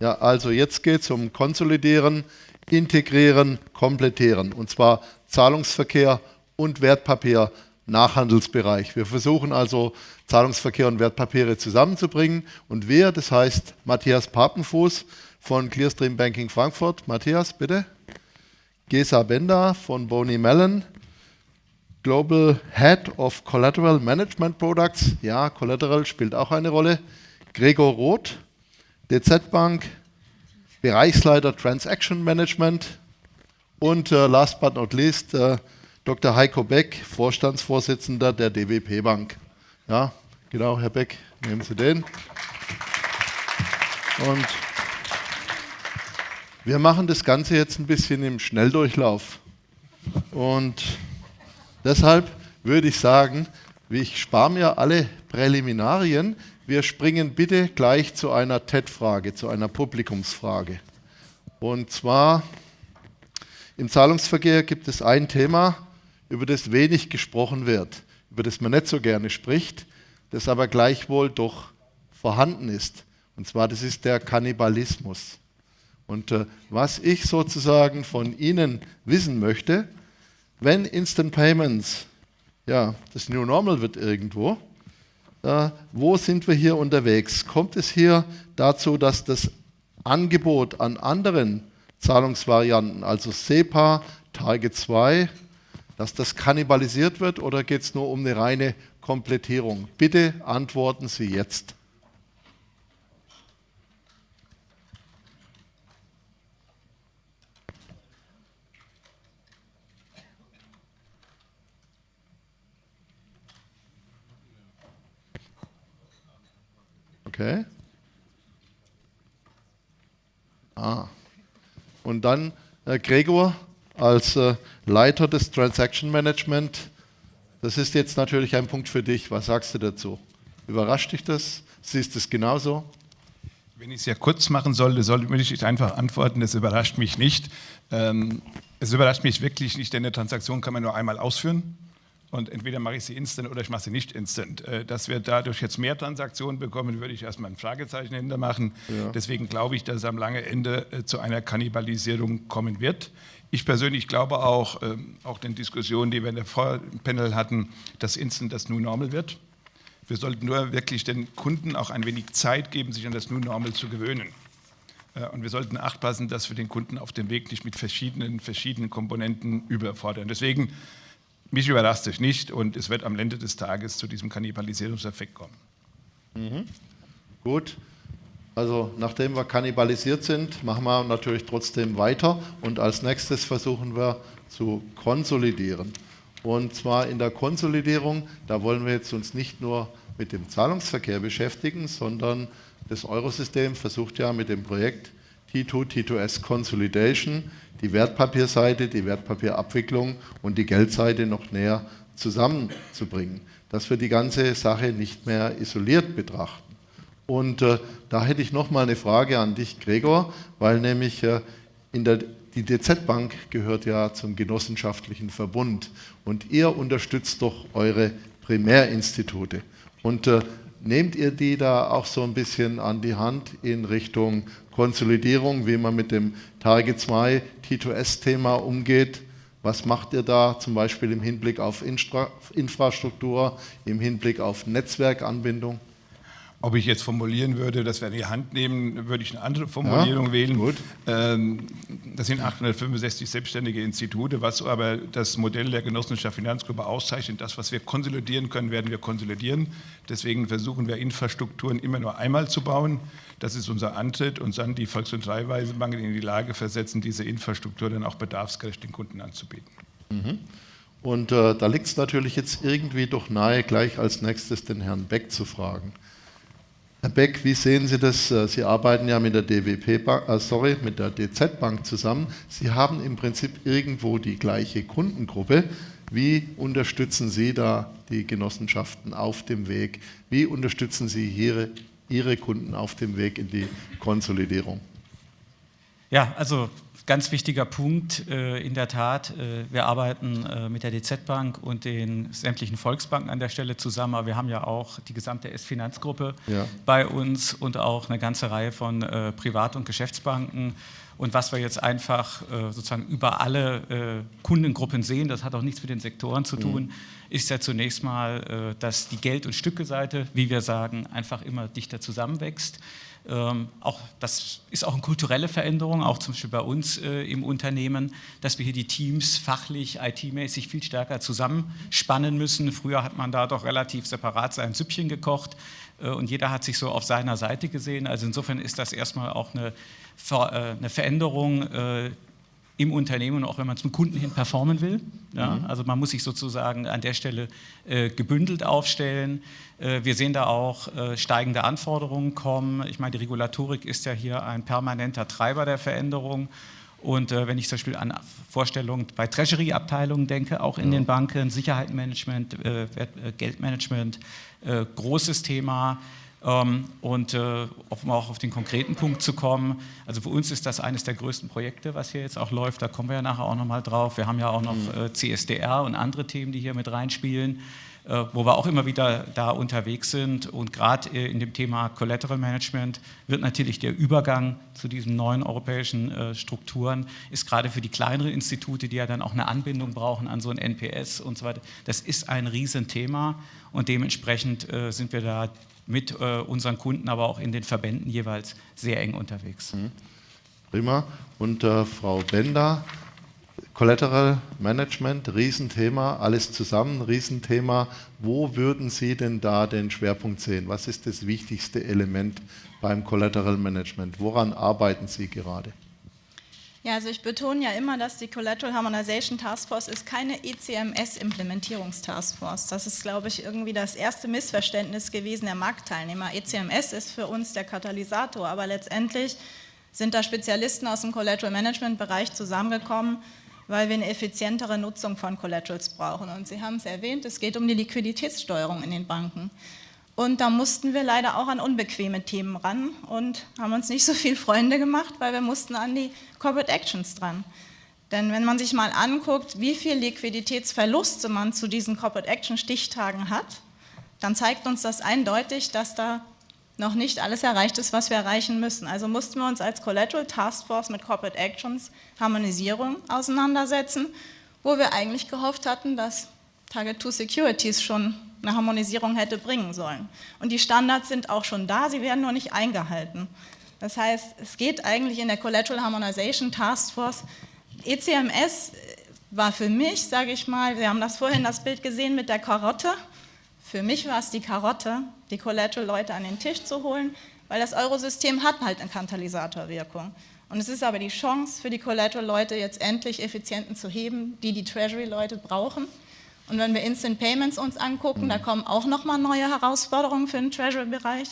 Ja, also jetzt geht es um Konsolidieren, Integrieren, Komplettieren. Und zwar Zahlungsverkehr und Wertpapier Nachhandelsbereich. Wir versuchen also Zahlungsverkehr und Wertpapiere zusammenzubringen. Und wir, das heißt Matthias Papenfuß von Clearstream Banking Frankfurt. Matthias, bitte. Gesa Bender von Boney Mellon, Global Head of Collateral Management Products. Ja, Collateral spielt auch eine Rolle. Gregor Roth, DZ Bank, Bereichsleiter Transaction Management. Und äh, last but not least, äh, Dr. Heiko Beck, Vorstandsvorsitzender der DWP Bank. Ja, genau, Herr Beck, nehmen Sie den. Und wir machen das Ganze jetzt ein bisschen im Schnelldurchlauf. Und deshalb würde ich sagen, ich spare mir alle Präliminarien. Wir springen bitte gleich zu einer TED-Frage, zu einer Publikumsfrage. Und zwar im Zahlungsverkehr gibt es ein Thema, über das wenig gesprochen wird, über das man nicht so gerne spricht, das aber gleichwohl doch vorhanden ist. Und zwar, das ist der Kannibalismus. Und äh, was ich sozusagen von Ihnen wissen möchte, wenn Instant Payments ja, das New Normal wird irgendwo, äh, wo sind wir hier unterwegs? Kommt es hier dazu, dass das Angebot an anderen Zahlungsvarianten, also SEPA, Target 2, dass das kannibalisiert wird oder geht es nur um eine reine Komplettierung? Bitte antworten Sie jetzt. Okay. Ah. Und dann äh, Gregor als äh, Leiter des Transaction Management. Das ist jetzt natürlich ein Punkt für dich. Was sagst du dazu? Überrascht dich das? Siehst du es genauso? Wenn ich es ja kurz machen sollte, soll, würde ich einfach antworten, es überrascht mich nicht. Ähm, es überrascht mich wirklich nicht, denn eine Transaktion kann man nur einmal ausführen und entweder mache ich sie instant oder ich mache sie nicht instant. Äh, dass wir dadurch jetzt mehr Transaktionen bekommen, würde ich erstmal ein Fragezeichen hintermachen. Ja. Deswegen glaube ich, dass es am langen Ende äh, zu einer Kannibalisierung kommen wird. Ich persönlich glaube auch, ähm, auch den Diskussionen, die wir in der Vorpanel hatten, dass Instant das New Normal wird. Wir sollten nur wirklich den Kunden auch ein wenig Zeit geben, sich an das New Normal zu gewöhnen. Äh, und wir sollten acht passen, dass wir den Kunden auf dem Weg nicht mit verschiedenen, verschiedenen Komponenten überfordern. Deswegen mich überrascht es nicht und es wird am Ende des Tages zu diesem Kannibalisierungseffekt kommen. Mhm. Gut. Also nachdem wir kannibalisiert sind, machen wir natürlich trotzdem weiter und als nächstes versuchen wir zu konsolidieren. Und zwar in der Konsolidierung, da wollen wir jetzt uns nicht nur mit dem Zahlungsverkehr beschäftigen, sondern das Eurosystem versucht ja mit dem Projekt T2, T2S Consolidation die Wertpapierseite, die Wertpapierabwicklung und die Geldseite noch näher zusammenzubringen, dass wir die ganze Sache nicht mehr isoliert betrachten. Und äh, da hätte ich noch mal eine Frage an dich, Gregor, weil nämlich äh, in der, die DZ Bank gehört ja zum genossenschaftlichen Verbund und ihr unterstützt doch eure Primärinstitute. Und äh, nehmt ihr die da auch so ein bisschen an die Hand in Richtung Konsolidierung, wie man mit dem Target 2 T2S-Thema umgeht. Was macht ihr da zum Beispiel im Hinblick auf Infra Infrastruktur, im Hinblick auf Netzwerkanbindung? Ob ich jetzt formulieren würde, dass wir in die Hand nehmen, würde ich eine andere Formulierung ja, wählen. Gut. Ähm, das sind 865 selbstständige Institute, was aber das Modell der Genossenschaft Finanzgruppe auszeichnet. Das, was wir konsolidieren können, werden wir konsolidieren. Deswegen versuchen wir Infrastrukturen immer nur einmal zu bauen. Das ist unser Antritt und dann die Volks- und Dreiweisenbanken in die Lage versetzen, diese Infrastruktur dann auch bedarfsgerecht den Kunden anzubieten. Mhm. Und äh, da liegt es natürlich jetzt irgendwie doch nahe, gleich als nächstes den Herrn Beck zu fragen. Herr Beck, wie sehen Sie das? Äh, Sie arbeiten ja mit der DWP Bank, äh, sorry, mit der DZ Bank zusammen. Sie haben im Prinzip irgendwo die gleiche Kundengruppe. Wie unterstützen Sie da die Genossenschaften auf dem Weg? Wie unterstützen Sie Ihre, Ihre Kunden auf dem Weg in die Konsolidierung? Ja, also ganz wichtiger Punkt, äh, in der Tat. Äh, wir arbeiten äh, mit der DZ Bank und den sämtlichen Volksbanken an der Stelle zusammen, aber wir haben ja auch die gesamte S-Finanzgruppe ja. bei uns und auch eine ganze Reihe von äh, Privat- und Geschäftsbanken. Und was wir jetzt einfach äh, sozusagen über alle äh, Kundengruppen sehen, das hat auch nichts mit den Sektoren zu tun, mhm. ist ja zunächst mal, dass die Geld- und Stückeseite, wie wir sagen, einfach immer dichter zusammenwächst. Ähm, auch, das ist auch eine kulturelle Veränderung, auch zum Beispiel bei uns äh, im Unternehmen, dass wir hier die Teams fachlich, IT-mäßig viel stärker zusammenspannen müssen. Früher hat man da doch relativ separat sein Süppchen gekocht äh, und jeder hat sich so auf seiner Seite gesehen. Also insofern ist das erstmal auch eine, äh, eine Veränderung, äh, im Unternehmen, auch wenn man zum Kunden hin performen will. Ja? Mhm. Also man muss sich sozusagen an der Stelle äh, gebündelt aufstellen. Äh, wir sehen da auch äh, steigende Anforderungen kommen. Ich meine, die Regulatorik ist ja hier ein permanenter Treiber der Veränderung. Und äh, wenn ich zum Beispiel an Vorstellungen bei Treasury-Abteilungen denke, auch in ja. den Banken, Sicherheitsmanagement, äh, äh, Geldmanagement, großes Thema. Ähm, und äh, um auch auf den konkreten Punkt zu kommen, also für uns ist das eines der größten Projekte, was hier jetzt auch läuft, da kommen wir ja nachher auch nochmal drauf. Wir haben ja auch noch mhm. äh, CSDR und andere Themen, die hier mit reinspielen, äh, wo wir auch immer wieder da unterwegs sind. Und gerade in dem Thema Collateral Management wird natürlich der Übergang zu diesen neuen europäischen Strukturen, ist gerade für die kleineren Institute, die ja dann auch eine Anbindung brauchen an so ein NPS und so weiter, das ist ein Riesenthema und dementsprechend sind wir da mit äh, unseren Kunden, aber auch in den Verbänden jeweils sehr eng unterwegs. Mhm. Prima. Und äh, Frau Bender, Collateral Management, Riesenthema, alles zusammen, Riesenthema. Wo würden Sie denn da den Schwerpunkt sehen? Was ist das wichtigste Element beim Collateral Management? Woran arbeiten Sie gerade? Ja, also ich betone ja immer, dass die Collateral Harmonization Task Force ist keine ECMS-Implementierungstaskforce. Das ist, glaube ich, irgendwie das erste Missverständnis gewesen der Marktteilnehmer. ECMS ist für uns der Katalysator, aber letztendlich sind da Spezialisten aus dem Collateral Management Bereich zusammengekommen, weil wir eine effizientere Nutzung von Collaterals brauchen. Und Sie haben es erwähnt, es geht um die Liquiditätssteuerung in den Banken. Und da mussten wir leider auch an unbequeme Themen ran und haben uns nicht so viel Freunde gemacht, weil wir mussten an die Corporate Actions dran. Denn wenn man sich mal anguckt, wie viel Liquiditätsverluste man zu diesen Corporate Action Stichtagen hat, dann zeigt uns das eindeutig, dass da noch nicht alles erreicht ist, was wir erreichen müssen. Also mussten wir uns als Collateral Task Force mit Corporate Actions Harmonisierung auseinandersetzen, wo wir eigentlich gehofft hatten, dass Target 2 Securities schon eine Harmonisierung hätte bringen sollen. Und die Standards sind auch schon da, sie werden nur nicht eingehalten. Das heißt, es geht eigentlich in der Collateral Harmonization Task Force. ECMS war für mich, sage ich mal, wir haben das vorhin das Bild gesehen mit der Karotte. Für mich war es die Karotte, die Collateral-Leute an den Tisch zu holen, weil das Eurosystem hat halt eine Katalysatorwirkung. Und es ist aber die Chance für die Collateral-Leute jetzt endlich Effizienten zu heben, die die Treasury-Leute brauchen. Und wenn wir Instant Payments uns angucken, da kommen auch nochmal neue Herausforderungen für den Treasury-Bereich.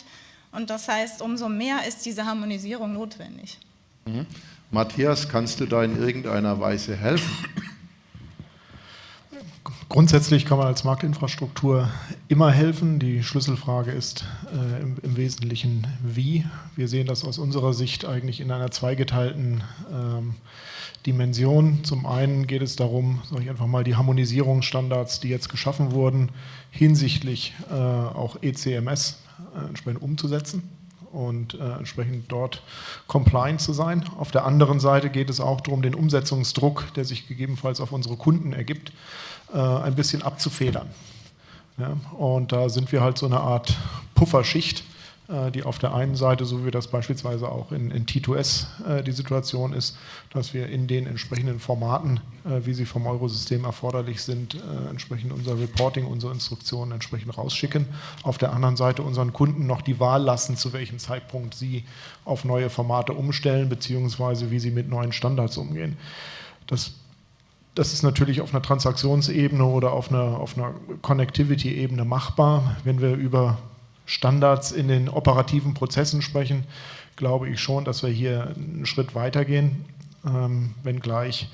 Und das heißt, umso mehr ist diese Harmonisierung notwendig. Mhm. Matthias, kannst du da in irgendeiner Weise helfen? Grundsätzlich kann man als Marktinfrastruktur immer helfen. Die Schlüsselfrage ist äh, im, im, Wesentlichen wie. Wir sehen das aus unserer Sicht eigentlich in einer zweigeteilten ähm, Dimension. Zum einen geht es darum, sage ich einfach mal, die Harmonisierungsstandards, die jetzt geschaffen wurden, hinsichtlich äh, auch ECMS äh, entsprechend umzusetzen und äh, entsprechend dort compliant zu sein. Auf der anderen Seite geht es auch darum, den Umsetzungsdruck, der sich gegebenenfalls auf unsere Kunden ergibt, äh, ein bisschen abzufedern. Ja, und da sind wir halt so eine Art Pufferschicht, die auf der einen Seite, so wie das beispielsweise auch in, in T2S äh, die Situation ist, dass wir in den entsprechenden Formaten, äh, wie sie vom Eurosystem erforderlich sind, entsprechend unser Reporting, unsere Instruktionen entsprechend rausschicken. Auf der anderen Seite unseren Kunden noch die Wahl lassen, zu welchem Zeitpunkt sie auf neue Formate umstellen, beziehungsweise wie sie mit neuen Standards umgehen. Das das ist natürlich auf einer Transaktionsebene oder auf einer, auf einer Connectivity-Ebene machbar. Wenn wir über Standards in den operativen Prozessen sprechen, glaube ich schon, dass wir hier einen Schritt weitergehen, ähm, wenngleich,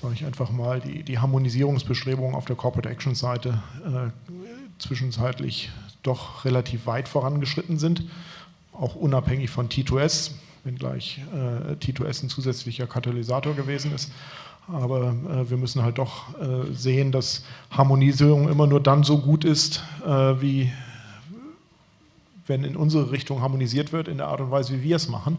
sage ich einfach mal, die, die Harmonisierungsbestrebungen auf der Corporate Action Seite äh, zwischenzeitlich doch relativ weit vorangeschritten sind, auch unabhängig von T2S. wenngleich äh, T2S ein zusätzlicher Katalysator gewesen ist. Aber äh, wir müssen halt doch äh, sehen, dass Harmonisierung immer nur dann so gut ist, äh, wie wenn in unsere Richtung harmonisiert wird, in der Art und Weise, wie wir es machen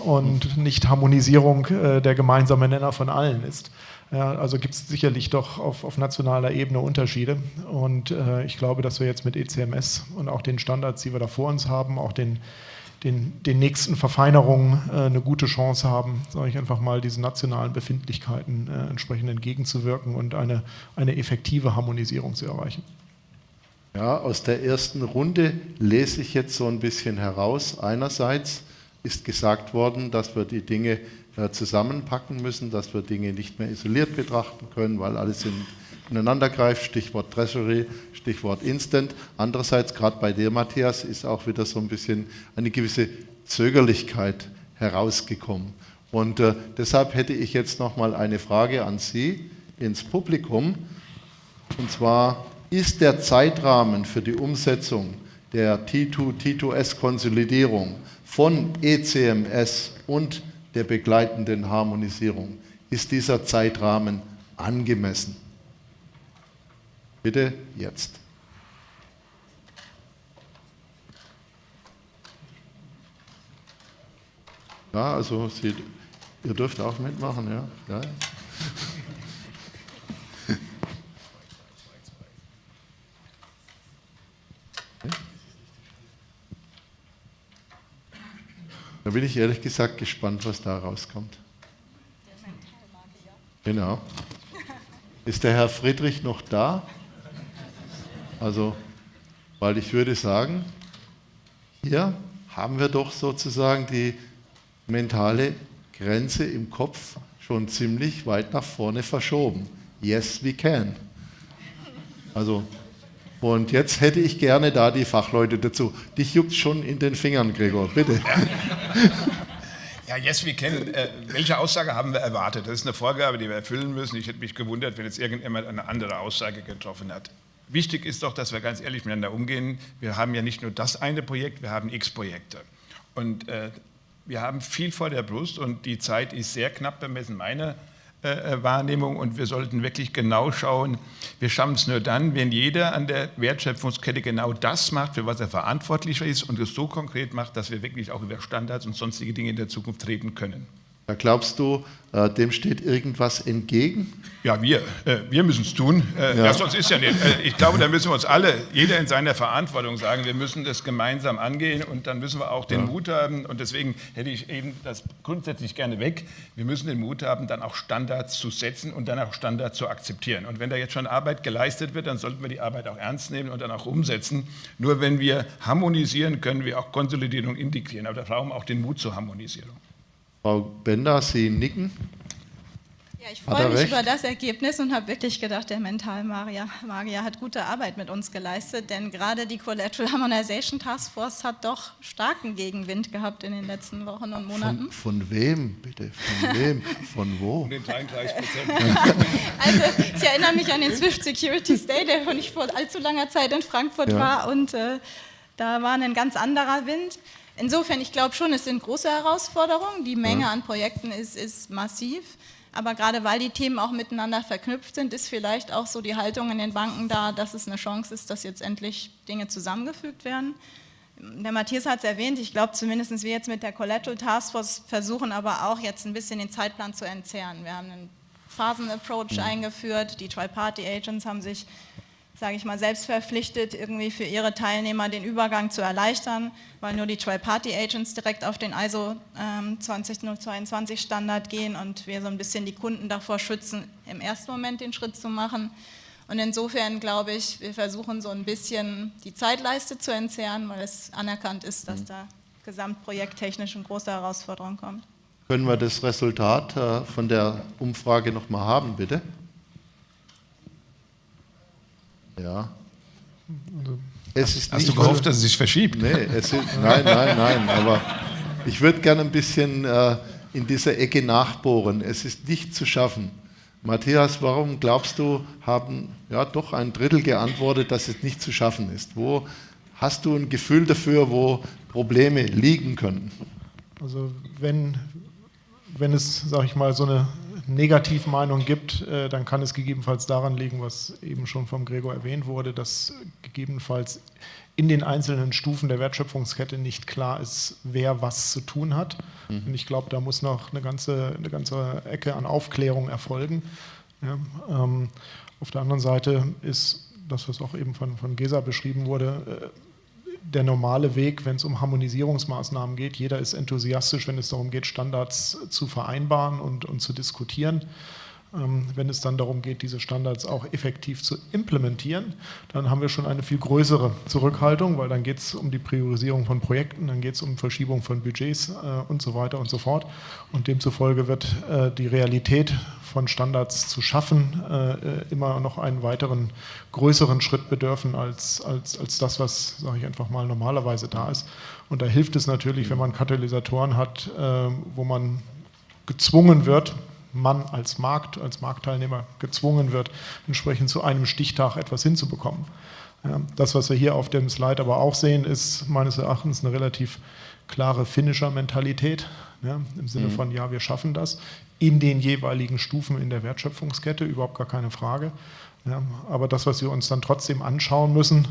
und nicht Harmonisierung äh, der gemeinsame Nenner von allen ist. Ja, also gibt es sicherlich doch auf, auf, nationaler Ebene Unterschiede und äh, ich glaube, dass wir jetzt mit ECMS und auch den Standards, die wir da vor uns haben, auch den, den, den nächsten Verfeinerungen äh, eine gute Chance haben, sage ich einfach mal, diesen nationalen Befindlichkeiten äh, entsprechend entgegenzuwirken und eine, eine effektive Harmonisierung zu erreichen. Ja, aus der ersten Runde lese ich jetzt so ein bisschen heraus. Einerseits ist gesagt worden, dass wir die Dinge äh, zusammenpacken müssen, dass wir Dinge nicht mehr isoliert betrachten können, weil alles ineinander greift. Stichwort Treasury, Stichwort Instant. Andererseits, gerade bei dir, Matthias, ist auch wieder so ein bisschen eine gewisse Zögerlichkeit herausgekommen. Und äh, deshalb hätte ich jetzt noch mal eine Frage an Sie ins Publikum. Und zwar, ist der Zeitrahmen für die Umsetzung der T2, T2S-Konsolidierung von ECMS und der begleitenden Harmonisierung, ist dieser Zeitrahmen angemessen? Bitte jetzt. Ja, also Sie, ihr dürft auch mitmachen, ja. ja. Da bin ich ehrlich gesagt gespannt, was da rauskommt. Genau. Ist der Herr Friedrich noch da? Also, weil ich würde sagen, hier haben wir doch sozusagen die mentale Grenze im Kopf schon ziemlich weit nach vorne verschoben. Yes, we can. Also und jetzt hätte ich gerne da die Fachleute dazu. Dich juckt schon in den Fingern, Gregor, bitte. Ja, yes, wir kennen. Äh, welche Aussage haben wir erwartet? Das ist eine Vorgabe, die wir erfüllen müssen. Ich hätte mich gewundert, wenn jetzt irgendjemand eine andere Aussage getroffen hat. Wichtig ist doch, dass wir ganz ehrlich miteinander umgehen. Wir haben ja nicht nur das eine Projekt, wir haben x Projekte. Und äh, wir haben viel vor der Brust und die Zeit ist sehr knapp bemessen. Meine äh, äh, Wahrnehmung und wir sollten wirklich genau schauen, wir schaffen es nur dann, wenn jeder an der Wertschöpfungskette genau das macht, für was er verantwortlich ist und es so konkret macht, dass wir wirklich auch über Standards und sonstige Dinge in der Zukunft reden können. Da glaubst du, äh, dem steht irgendwas entgegen? Ja, wir, äh, wir müssen es tun. Äh, ja. sonst ist ja nicht. Äh, ich glaube, da müssen wir uns alle, jeder in seiner Verantwortung sagen, wir müssen das gemeinsam angehen und dann müssen wir auch den ja. Mut haben. Und deswegen hätte ich eben das grundsätzlich gerne weg. Wir müssen den Mut haben, dann auch Standards zu setzen und dann auch Standards zu akzeptieren. Und wenn da jetzt schon Arbeit geleistet wird, dann sollten wir die Arbeit auch ernst nehmen und dann auch umsetzen. Nur wenn wir harmonisieren, können wir auch Konsolidierung integrieren. Aber da brauchen wir auch den Mut zur Harmonisierung. Frau Bender, Sie nicken. Ja, ich freue mich recht? über das Ergebnis und habe wirklich gedacht, der Mentalmagier Magier hat gute Arbeit mit uns geleistet, denn gerade die Collateral Harmonization Task Force hat doch starken Gegenwind gehabt in den letzten Wochen und Monaten. Von, von wem, bitte? Von wem? Von wo? Von den 33 Prozent. also, ich erinnere mich an den Swift Security Day, der nicht vor allzu langer Zeit in Frankfurt ja. war und äh, da war ein ganz anderer Wind. Insofern, ich glaube schon, es sind große Herausforderungen. Die Menge ja. an Projekten ist, ist massiv. Aber gerade weil die Themen auch miteinander verknüpft sind, ist vielleicht auch so die Haltung in den Banken da, dass es eine Chance ist, dass jetzt endlich Dinge zusammengefügt werden. Der Matthias hat es erwähnt, ich glaube zumindest wir jetzt mit der Collateral Taskforce versuchen aber auch jetzt ein bisschen den Zeitplan zu entzerren. Wir haben einen Phasen-Approach mhm. eingeführt, die Tri-Party-Agents haben sich sage ich mal, selbst verpflichtet, irgendwie für ihre Teilnehmer den Übergang zu erleichtern, weil nur die Tri-Party-Agents direkt auf den ISO ähm, 20022 Standard gehen und wir so ein bisschen die Kunden davor schützen, im ersten Moment den Schritt zu machen. Und insofern glaube ich, wir versuchen so ein bisschen die Zeitleiste zu entzerren, weil es anerkannt ist, dass mhm. da gesamtprojekttechnisch eine große Herausforderung kommt. Können wir das Resultat äh, von der Umfrage nochmal haben, bitte? Ja. Hast du gehofft, dass es sich verschiebt? Nee, ist, nein, nein, nein. Aber ich würde gerne ein bisschen äh, in dieser Ecke nachbohren. Es ist nicht zu schaffen. Matthias, warum glaubst du, haben ja doch ein Drittel geantwortet, dass es nicht zu schaffen ist? Wo hast du ein Gefühl dafür, wo Probleme liegen können? Also wenn, wenn es, sage ich mal, so eine Negativmeinung gibt, äh, dann kann es gegebenenfalls daran liegen, was eben schon vom Gregor erwähnt wurde, dass gegebenenfalls in den einzelnen Stufen der Wertschöpfungskette nicht klar ist, wer was zu tun hat. Mhm. Und ich glaube, da muss noch eine ganze, eine ganze Ecke an Aufklärung erfolgen. Ja, ähm, auf der anderen Seite ist das, was auch eben von, von Gesa beschrieben wurde, äh, der normale Weg, wenn es um Harmonisierungsmaßnahmen geht. Jeder ist enthusiastisch, wenn es darum geht, Standards zu vereinbaren und, und zu diskutieren. Ähm, wenn es dann darum geht, diese Standards auch effektiv zu implementieren, dann haben wir schon eine viel größere Zurückhaltung, weil dann geht es um die Priorisierung von Projekten, dann geht es um Verschiebung von Budgets äh, und so weiter und so fort. Und demzufolge wird äh, die Realität von Standards zu schaffen äh, immer noch einen weiteren größeren Schritt bedürfen als, als, als das, was, sage ich einfach mal, normalerweise da ist. Und da hilft es natürlich, wenn man Katalysatoren hat, wo man gezwungen wird, man als Markt, als Marktteilnehmer gezwungen wird, entsprechend zu einem Stichtag etwas hinzubekommen. Das, was wir hier auf dem Slide aber auch sehen, ist meines Erachtens eine relativ klare Finisher-Mentalität. Ja, Im Sinne mhm. von, ja, wir schaffen das in den jeweiligen Stufen in der Wertschöpfungskette, überhaupt gar keine Frage. Ja, aber das, was wir uns dann trotzdem anschauen müssen,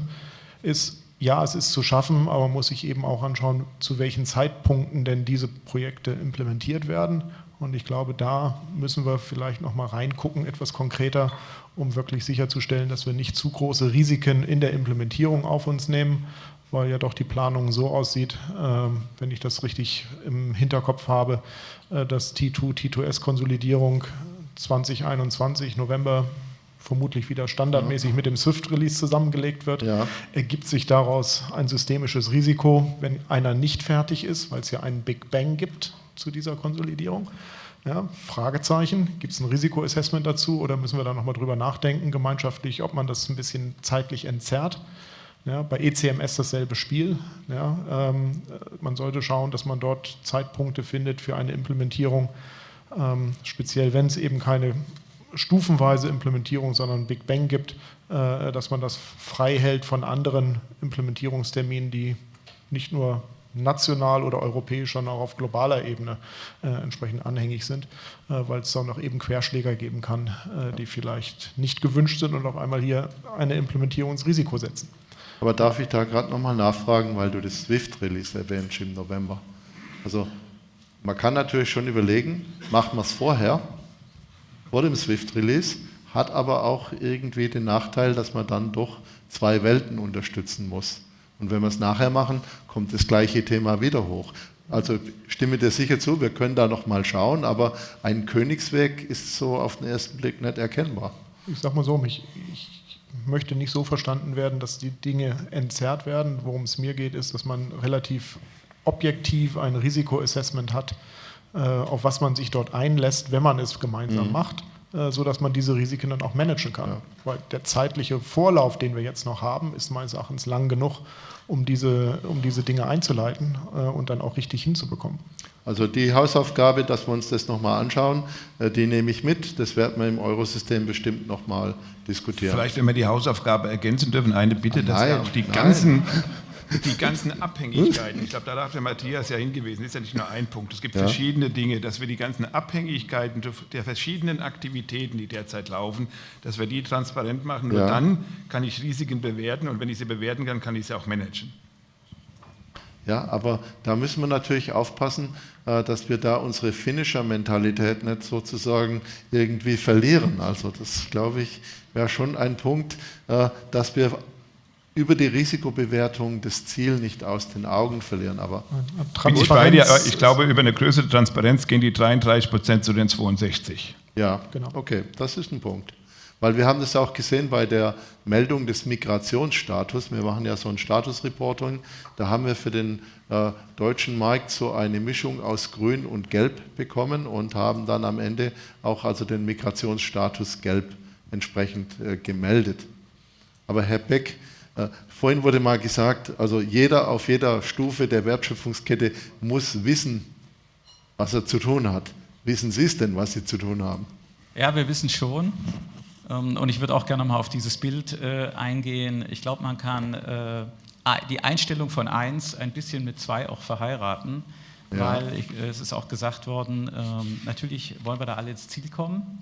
ist, ja, es ist zu schaffen, aber man muss sich eben auch anschauen, zu welchen Zeitpunkten denn diese Projekte implementiert werden und ich glaube, da müssen wir vielleicht noch mal reingucken, etwas konkreter, um wirklich sicherzustellen, dass wir nicht zu große Risiken in der Implementierung auf uns nehmen, weil ja doch die Planung so aussieht, äh, wenn ich das richtig im Hinterkopf habe, äh, dass T2, T2S-Konsolidierung 2021, November, vermutlich wieder standardmäßig mit dem Swift-Release zusammengelegt wird, ja. ergibt sich daraus ein systemisches Risiko, wenn einer nicht fertig ist, weil es ja einen Big Bang gibt zu dieser Konsolidierung? Ja, Fragezeichen, gibt es ein Risikoassessment dazu oder müssen wir da nochmal drüber nachdenken, gemeinschaftlich, ob man das ein bisschen zeitlich entzerrt? Ja, bei ECMS dasselbe Spiel. Ja, ähm, man sollte schauen, dass man dort Zeitpunkte findet für eine Implementierung, ähm, speziell wenn es eben keine stufenweise Implementierung, sondern Big Bang gibt, äh, dass man das frei hält von anderen Implementierungsterminen, die nicht nur national oder europäisch, sondern auch auf globaler Ebene äh, entsprechend anhängig sind, äh, weil es dann noch eben Querschläger geben kann, äh, die vielleicht nicht gewünscht sind und auf einmal hier eine Implementierung ins Risiko setzen. Aber darf ich da gerade nochmal nachfragen, weil du das Swift-Release erwähnst im November. Also man kann natürlich schon überlegen, macht man es vorher, vor dem Swift-Release, hat aber auch irgendwie den Nachteil, dass man dann doch zwei Welten unterstützen muss. Und wenn wir es nachher machen, kommt das gleiche Thema wieder hoch. Also stimme dir sicher zu, wir können da noch mal schauen, aber ein Königsweg ist so auf den ersten Blick nicht erkennbar. Ich sage mal so, ich, ich möchte nicht so verstanden werden, dass die Dinge entzerrt werden. Worum es mir geht, ist, dass man relativ objektiv ein Risikoassessment hat, äh, auf was man sich dort einlässt, wenn man es gemeinsam mhm. macht sodass man diese Risiken dann auch managen kann. Ja. Weil der zeitliche Vorlauf, den wir jetzt noch haben, ist meines Erachtens lang genug, um diese, um diese Dinge einzuleiten äh, und dann auch richtig hinzubekommen. Also die Hausaufgabe, dass wir uns das nochmal anschauen, äh, die nehme ich mit. Das werden wir im Eurosystem bestimmt nochmal diskutieren. Vielleicht, wenn wir die Hausaufgabe ergänzen dürfen, eine Bitte, dass nein, wir auch die nein. ganzen die ganzen Abhängigkeiten, ich glaube, da darf der Matthias ja hingewiesen, ist ja nicht nur ein Punkt. Es gibt ja. verschiedene Dinge, dass wir die ganzen Abhängigkeiten der verschiedenen Aktivitäten, die derzeit laufen, dass wir die transparent machen. Nur ja. dann kann ich Risiken bewerten und wenn ich sie bewerten kann, kann ich sie auch managen. Ja, aber da müssen wir natürlich aufpassen, äh, dass wir da unsere Finisher-Mentalität nicht sozusagen irgendwie verlieren. Also das, glaube ich, wäre schon ein Punkt, äh, dass wir über die Risikobewertung das Ziel nicht aus den Augen verlieren. Aber Bin ich, bei dir, ich glaube, über eine größere Transparenz gehen die 33 Prozent zu den 62. Ja, genau. Okay, das ist ein Punkt. Weil wir haben das auch gesehen bei der Meldung des Migrationsstatus. Wir machen ja so ein Statusreporting. Da haben wir für den äh, deutschen Markt so eine Mischung aus Grün und Gelb bekommen und haben dann am Ende auch also den Migrationsstatus Gelb entsprechend äh, gemeldet. Aber Herr Beck, vorhin wurde mal gesagt, also jeder auf jeder Stufe der Wertschöpfungskette muss wissen, was er zu tun hat. Wissen Sie es denn, was Sie zu tun haben? Ja, wir wissen schon. Ähm, und ich würde auch gerne mal auf dieses Bild äh, eingehen. Ich glaube, man kann äh, die Einstellung von 1 ein bisschen mit 2 auch verheiraten. ja. weil ich, es ist auch gesagt worden, ähm, natürlich wollen wir da alle ins Ziel kommen,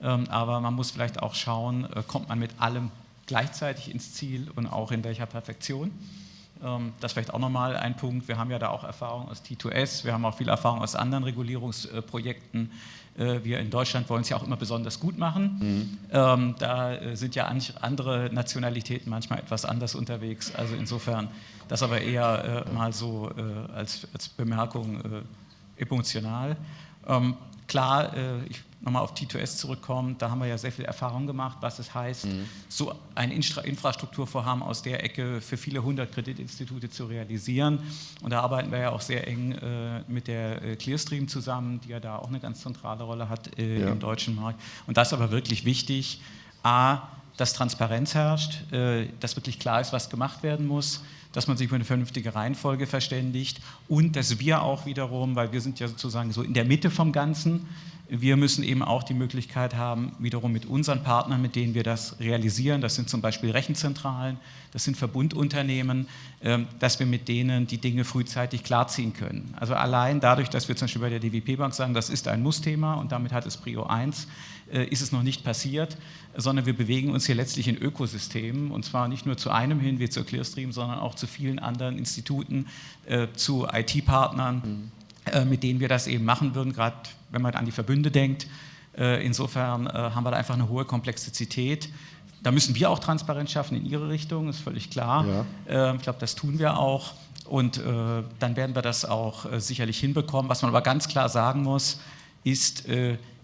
ähm, aber man muss vielleicht auch schauen, äh, kommt man mit allem gleichzeitig ins Ziel und auch in welcher Perfektion. Ähm, das ist vielleicht auch nochmal ein Punkt. Wir haben ja da auch Erfahrung aus T2S, wir haben auch viel Erfahrung aus anderen Regulierungsprojekten. Äh, wir in Deutschland wollen es ja auch immer besonders gut machen. Mhm. Ähm, da äh, sind ja andere Nationalitäten manchmal etwas anders unterwegs. Also insofern das aber eher äh, mal so als, Bemerkung emotional. Ähm, klar, ich nochmal auf T2S zurückkommen, da haben wir ja sehr viel Erfahrung gemacht, was es heißt, mhm. so ein Infrastrukturvorhaben aus der Ecke für viele hundert Kreditinstitute zu realisieren. Und da arbeiten wir ja auch sehr eng äh, mit der äh, Clearstream zusammen, die ja da auch eine ganz zentrale Rolle hat äh, ja. im deutschen Markt. Und das ist aber wirklich wichtig, a, dass Transparenz herrscht, äh, dass wirklich klar ist, was gemacht werden muss, dass man sich über eine vernünftige Reihenfolge verständigt und dass wir auch wiederum, weil wir sind ja sozusagen so in der Mitte vom Ganzen, wir müssen eben auch die Möglichkeit haben, wiederum mit unseren Partnern, mit denen wir das realisieren, das sind zum Beispiel Rechenzentralen, das sind Verbundunternehmen, ähm, dass wir mit denen die Dinge frühzeitig klarziehen können. Also allein dadurch, dass wir zum Beispiel bei der DWP-Bank sagen, das ist ein Muss-Thema und damit hat es Prio 1, äh, ist es noch nicht passiert, sondern wir bewegen uns hier letztlich in Ökosystemen und zwar nicht nur zu einem hin wie zur Clearstream, sondern auch zu vielen anderen Instituten, äh, zu IT-Partnern. Mhm äh, mit denen wir das eben machen würden, gerade wenn man an die Verbünde denkt. Äh, insofern äh, haben wir da einfach eine hohe Komplexität. Da müssen wir auch Transparenz schaffen in Ihre Richtung, ist völlig klar. Ja. Ich glaube, das tun wir auch. Und dann werden wir das auch sicherlich hinbekommen. Was man aber ganz klar sagen muss, ist,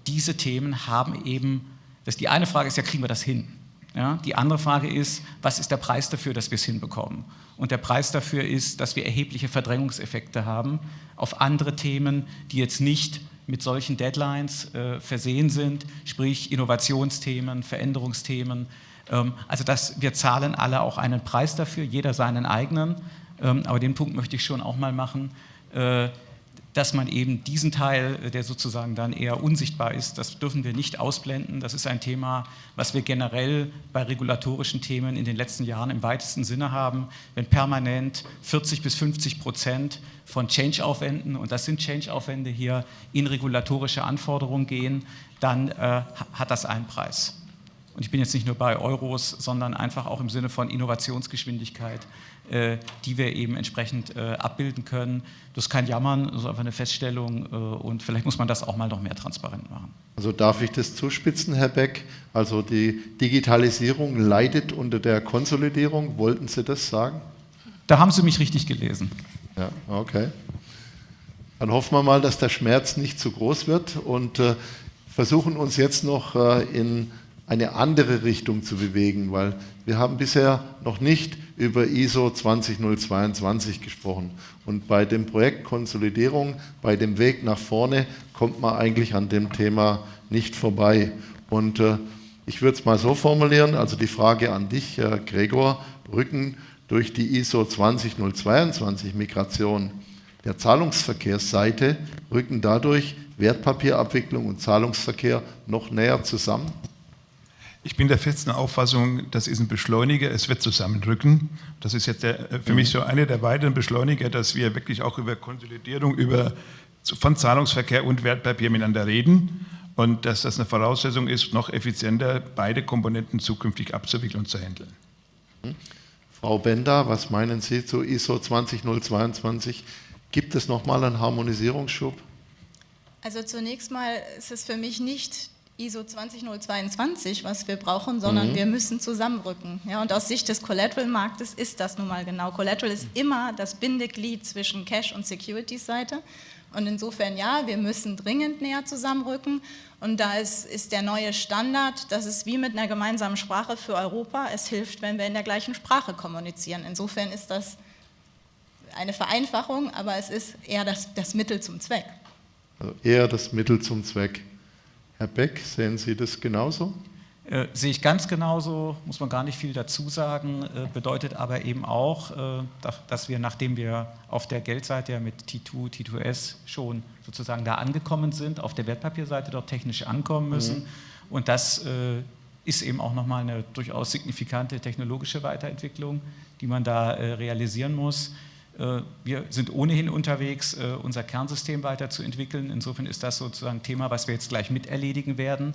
diese Themen haben eben, das die eine Frage ist ja, kriegen wir das hin? Ja, die andere Frage ist, was ist der Preis dafür, dass wir es hinbekommen? Und der Preis dafür ist, dass wir erhebliche Verdrängungseffekte haben auf andere Themen, die jetzt nicht mit solchen Deadlines äh, versehen sind, sprich Innovationsthemen, Veränderungsthemen. Ähm, also das, wir zahlen alle auch einen Preis dafür, jeder seinen eigenen. Ähm, aber den Punkt möchte ich schon auch mal machen. Äh, dass man eben diesen Teil, äh, der sozusagen dann eher unsichtbar ist, das dürfen wir nicht ausblenden. Das ist ein Thema, was wir generell bei regulatorischen Themen in den letzten Jahren im weitesten Sinne haben. Wenn permanent 40 bis 50 Prozent von Change-Aufwänden, und das sind Change-Aufwände hier, in regulatorische Anforderungen gehen, dann äh, hat das einen Preis. Und ich bin jetzt nicht nur bei Euros, sondern einfach auch im Sinne von Innovationsgeschwindigkeit äh, die wir eben entsprechend äh, abbilden können. Das ist kein Jammern, das ist einfach eine Feststellung äh, und vielleicht muss man das auch mal noch mehr transparent machen. Also darf ich das zuspitzen, Herr Beck? Also die Digitalisierung leidet unter der Konsolidierung. Wollten Sie das sagen? Da haben Sie mich richtig gelesen. Ja, okay. Dann hoffen wir mal, dass der Schmerz nicht zu groß wird und äh, versuchen uns jetzt noch äh, in eine andere Richtung zu bewegen, weil wir haben bisher noch nicht über ISO 20022 gesprochen. Und bei dem Projekt Konsolidierung, bei dem Weg nach vorne, kommt man eigentlich an dem Thema nicht vorbei. Und äh, ich würde es mal so formulieren, also die Frage an dich, äh, Gregor, rücken durch die ISO 20022 Migration der Zahlungsverkehrsseite, rücken dadurch Wertpapierabwicklung und Zahlungsverkehr noch näher zusammen? Ich bin der festen Auffassung, das ist ein Beschleuniger, es wird zusammenrücken. Das ist jetzt der, äh, für mich so einer der weiteren Beschleuniger, dass wir wirklich auch über Konsolidierung über, von Zahlungsverkehr und Wertpapier miteinander reden und dass das eine Voraussetzung ist, noch effizienter beide Komponenten zukünftig abzuwickeln und zu handeln. Frau Bender, was meinen Sie zu ISO 20022? Gibt es nochmal einen Harmonisierungsschub? Also zunächst mal ist es für mich nicht ISO 20022, was wir brauchen, sondern mhm. wir müssen zusammenrücken. Ja, und aus Sicht des Collateral-Marktes ist das nun mal genau. Collateral ist immer das Bindeglied zwischen Cash- und Securities-Seite. Und insofern ja, wir müssen dringend näher zusammenrücken. Und da ist, ist der neue Standard, das ist wie mit einer gemeinsamen Sprache für Europa. Es hilft, wenn wir in der gleichen Sprache kommunizieren. Insofern ist das eine Vereinfachung, aber es ist eher das, das Mittel zum Zweck. Also eher das Mittel zum Zweck. Herr Beck, sehen Sie das genauso? Äh, sehe ich ganz genauso, muss man gar nicht viel dazu sagen, äh, bedeutet aber eben auch, äh, dass wir, nachdem wir auf der Geldseite ja mit T2, T2S schon sozusagen da angekommen sind, auf der Wertpapierseite dort technisch ankommen müssen. Mhm. Und das äh, ist eben auch nochmal eine durchaus signifikante technologische Weiterentwicklung, die man da äh, realisieren muss. Äh, wir sind ohnehin unterwegs, äh, unser Kernsystem weiterzuentwickeln. Insofern ist das sozusagen ein Thema, was wir jetzt gleich mit erledigen werden.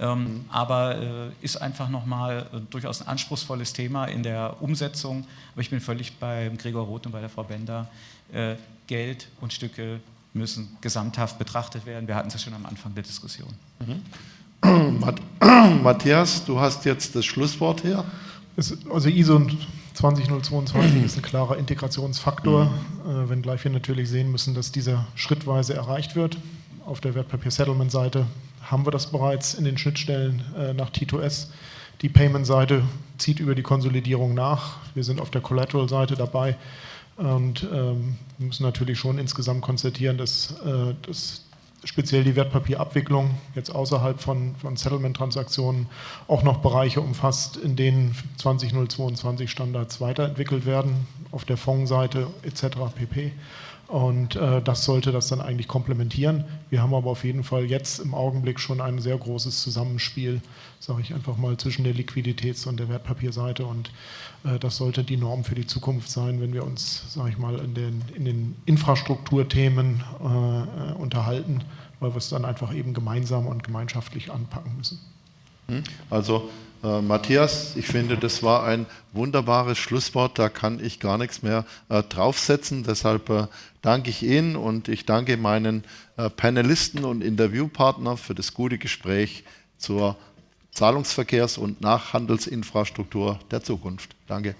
Ähm, mhm. Aber äh, ist einfach nochmal durchaus ein anspruchsvolles Thema in der Umsetzung. Aber ich bin völlig bei Gregor Roth und bei der Frau Bender. Geld und Stücke müssen gesamthaft betrachtet werden. Wir hatten es ja schon am Anfang der Diskussion. Mhm. Matthias, du hast jetzt das Schlusswort hier. Also ISO 20022 ist ein klarer Integrationsfaktor, mhm. äh, wenngleich wir natürlich sehen müssen, dass dieser schrittweise erreicht wird. Auf der Wertpapier-Settlement-Seite haben wir das bereits in den Schnittstellen äh, nach T2S. Die Payment-Seite zieht über die Konsolidierung nach. Wir sind auf der Collateral-Seite dabei und ähm, müssen natürlich schon insgesamt konstatieren, dass, äh, dass speziell die Wertpapierabwicklung jetzt außerhalb von, von Settlement-Transaktionen auch noch Bereiche umfasst, in denen 20022 Standards weiterentwickelt werden, auf der Fondsseite etc. pp. Und äh, das sollte das dann eigentlich komplementieren. Wir haben aber auf jeden Fall jetzt im Augenblick schon ein sehr großes Zusammenspiel, sage ich einfach mal, zwischen der Liquiditäts- und der Wertpapierseite. Und äh, das sollte die Norm für die Zukunft sein, wenn wir uns, sage ich mal, in den, in den Infrastrukturthemen äh, unterhalten, weil wir es dann einfach eben gemeinsam und gemeinschaftlich anpacken müssen. Hm? Also äh, Matthias, ich finde, das war ein wunderbares Schlusswort, da kann ich gar nichts mehr äh, draufsetzen. Deshalb äh, danke ich Ihnen und ich danke meinen äh, Panelisten und Interviewpartnern für das gute Gespräch zur Zahlungsverkehrs- und Nachhandelsinfrastruktur der Zukunft. Danke.